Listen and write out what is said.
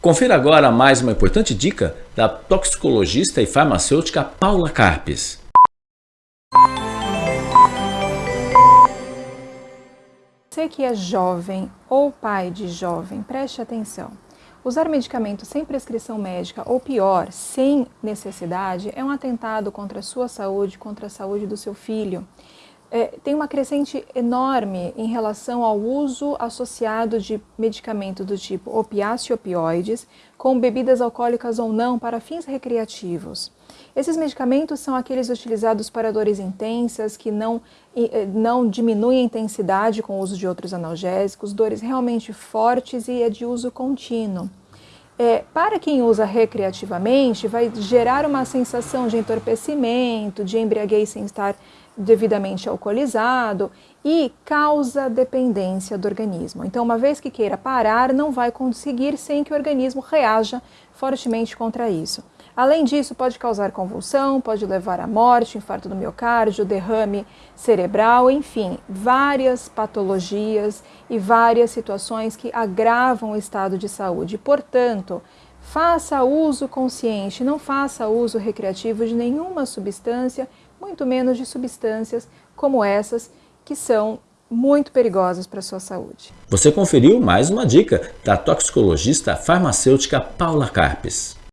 Confira agora mais uma importante dica da toxicologista e farmacêutica Paula Carpes. Você que é jovem ou pai de jovem, preste atenção. Usar medicamento sem prescrição médica ou pior, sem necessidade, é um atentado contra a sua saúde, contra a saúde do seu filho é, tem uma crescente enorme em relação ao uso associado de medicamentos do tipo opiáceo e opioides, com bebidas alcoólicas ou não, para fins recreativos. Esses medicamentos são aqueles utilizados para dores intensas, que não, eh, não diminuem a intensidade com o uso de outros analgésicos, dores realmente fortes e é de uso contínuo. É, para quem usa recreativamente, vai gerar uma sensação de entorpecimento, de embriaguez sem estar devidamente alcoolizado e causa dependência do organismo. Então, uma vez que queira parar, não vai conseguir sem que o organismo reaja fortemente contra isso. Além disso, pode causar convulsão, pode levar à morte, infarto do miocárdio, derrame cerebral, enfim, várias patologias e várias situações que agravam o estado de saúde. Portanto, faça uso consciente, não faça uso recreativo de nenhuma substância muito menos de substâncias como essas que são muito perigosas para a sua saúde. Você conferiu mais uma dica da toxicologista farmacêutica Paula Carpes.